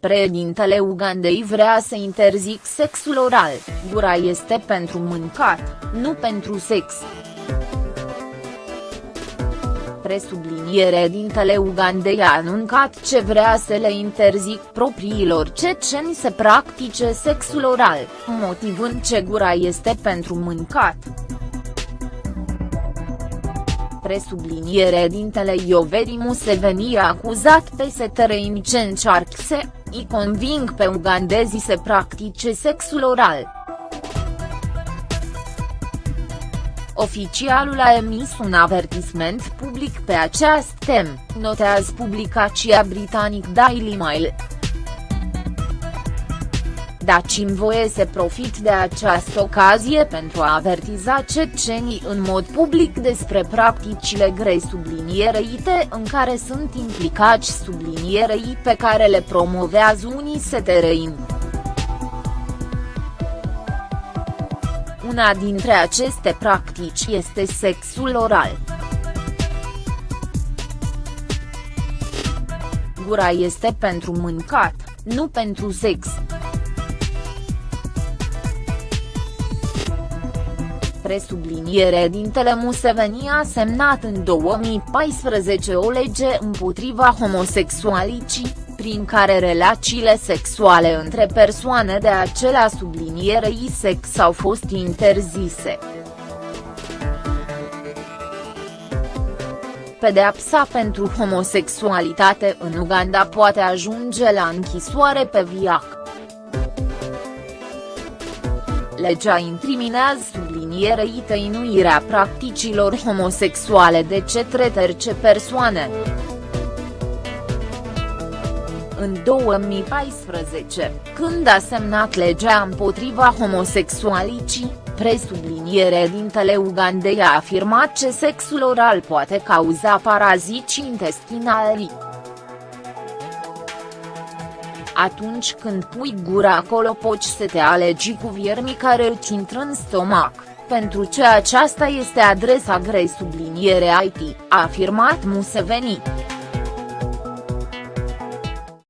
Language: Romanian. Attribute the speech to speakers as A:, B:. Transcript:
A: Președintele Ugandei vrea să interzic sexul oral, gura este pentru mâncat, nu pentru sex. Presubliniere dintele Ugandei a anuncat ce vrea să le interzic propriilor ceceni să practice sexul oral, motivând ce gura este pentru mâncat presubliniere dintele Ioveri Museveni a acuzat pe setăreni ce încearcă să îi conving pe ugandezii să practice sexul oral. Oficialul a emis un avertisment public pe această temă, notează publicația britanic Daily Mail. Dați-mi voie să profit de această ocazie pentru a avertiza cecenii în mod public despre practicile grei subliniereite în care sunt implicați sublinierei pe care le promovează unii setereini. Una dintre aceste practici este sexul oral. Gura este pentru mâncat, nu pentru sex. Presubliniere dintele Museveni a semnat în 2014 o lege împotriva homosexualicii, prin care relațiile sexuale între persoane de acela sublinierei sex au fost interzise. Pedeapsa pentru homosexualitate în Uganda poate ajunge la închisoare pe viac. Legea incriminează sublinierei tăinuirea practicilor homosexuale de cetre terce persoane. În 2014, când a semnat legea împotriva homosexualicii, presubliniere dintele Ugandei a afirmat că sexul oral poate cauza parazici intestinali atunci când pui gura acolo poți să te alegi cu viermi care îți intră în stomac, pentru ce aceasta este adresa grei subliniere IT, a afirmat Museveni.